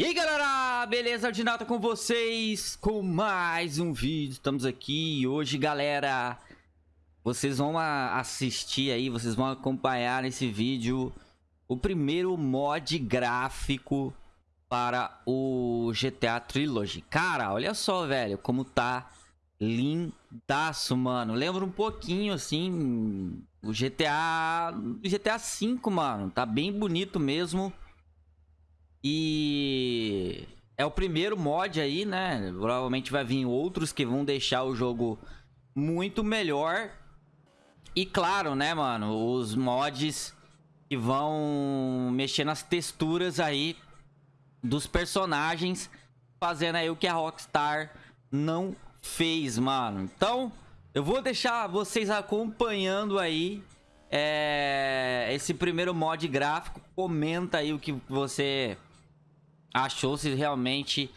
E aí galera, beleza? Ordinata com vocês com mais um vídeo, estamos aqui hoje galera Vocês vão assistir aí, vocês vão acompanhar nesse vídeo O primeiro mod gráfico para o GTA Trilogy. Cara, olha só velho, como tá lindaço mano. Lembra um pouquinho assim, o GTA, GTA 5 mano, tá bem bonito mesmo. E é o primeiro mod aí, né? Provavelmente vai vir outros que vão deixar o jogo muito melhor. E claro, né, mano? Os mods que vão mexer nas texturas aí dos personagens, fazendo aí o que a Rockstar não fez, mano. Então, eu vou deixar vocês acompanhando aí é, esse primeiro mod gráfico. Comenta aí o que você achou se realmente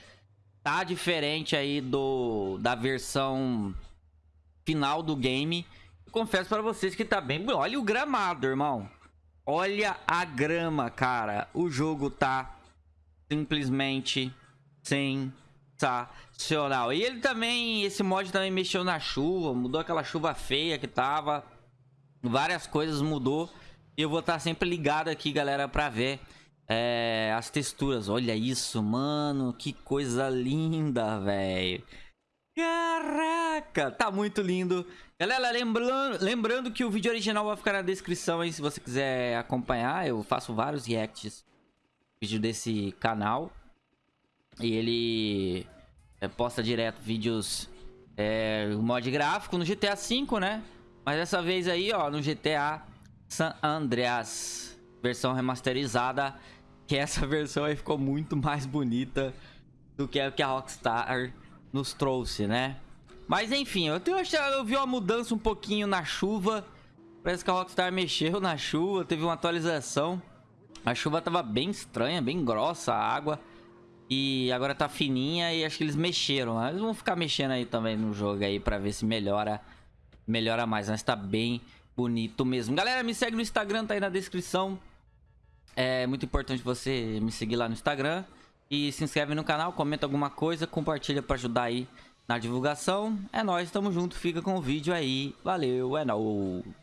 tá diferente aí do da versão final do game. Eu confesso para vocês que tá bem... Olha o gramado, irmão. Olha a grama, cara. O jogo tá simplesmente sensacional. E ele também, esse mod também mexeu na chuva, mudou aquela chuva feia que tava. Várias coisas mudou. E eu vou estar tá sempre ligado aqui, galera, pra ver é, as texturas, olha isso, mano. Que coisa linda, velho. Caraca, tá muito lindo. Galera, lembrando, lembrando que o vídeo original vai ficar na descrição aí se você quiser acompanhar. Eu faço vários reacts vídeo desse canal. E ele é, posta direto vídeos é, mod gráfico no GTA V, né? Mas dessa vez aí, ó, no GTA San Andreas, versão remasterizada que essa versão aí ficou muito mais bonita do que a que a Rockstar nos trouxe, né? Mas enfim, eu, tenho, eu vi uma mudança um pouquinho na chuva. Parece que a Rockstar mexeu na chuva, teve uma atualização. A chuva tava bem estranha, bem grossa a água. E agora tá fininha e acho que eles mexeram. Eles vão ficar mexendo aí também no jogo aí pra ver se melhora, melhora mais. Mas tá bem bonito mesmo. Galera, me segue no Instagram, tá aí na descrição. É muito importante você me seguir lá no Instagram. E se inscreve no canal, comenta alguma coisa, compartilha para ajudar aí na divulgação. É nóis, tamo junto, fica com o vídeo aí. Valeu, é nóis.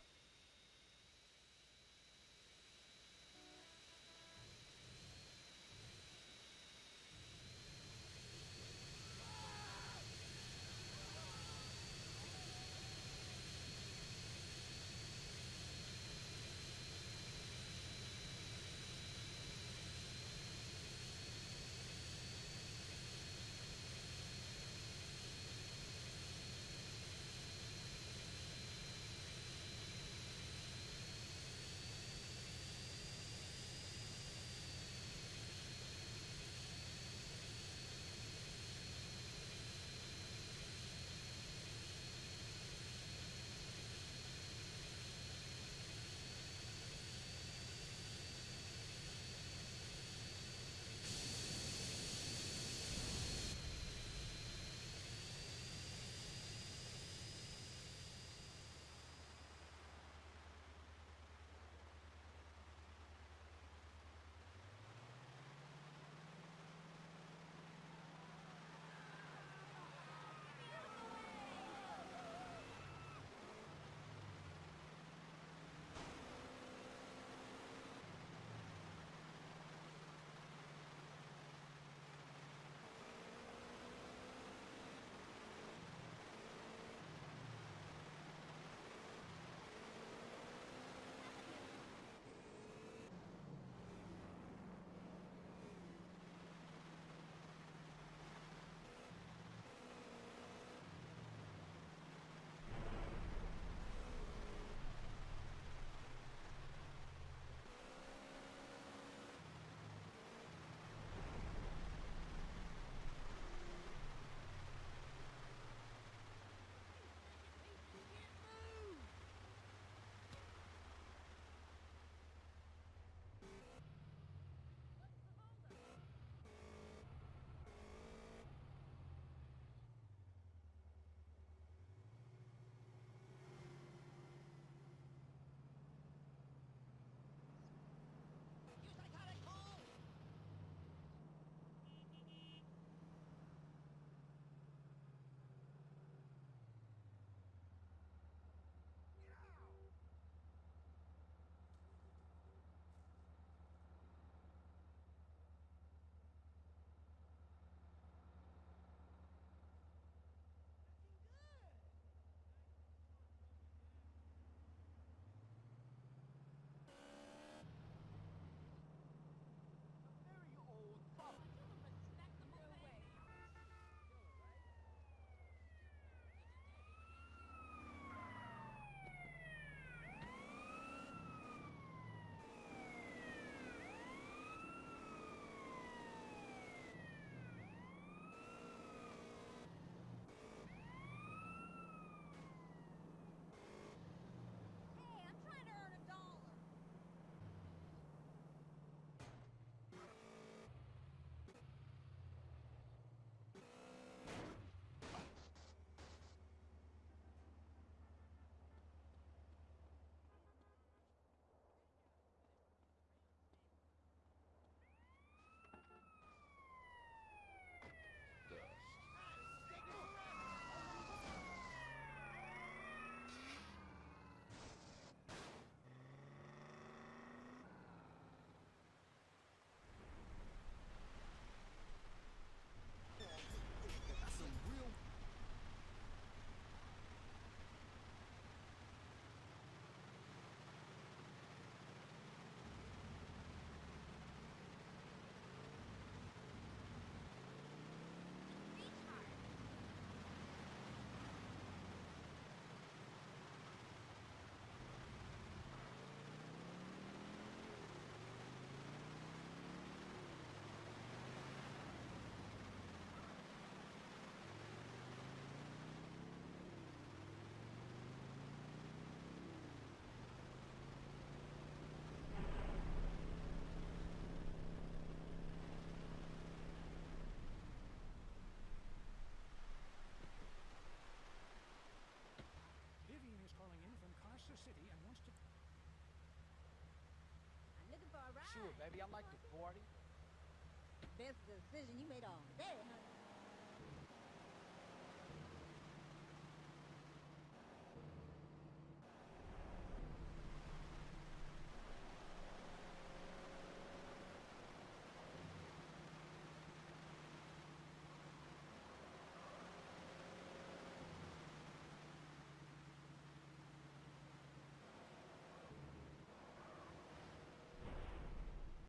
vision you made all day, honey.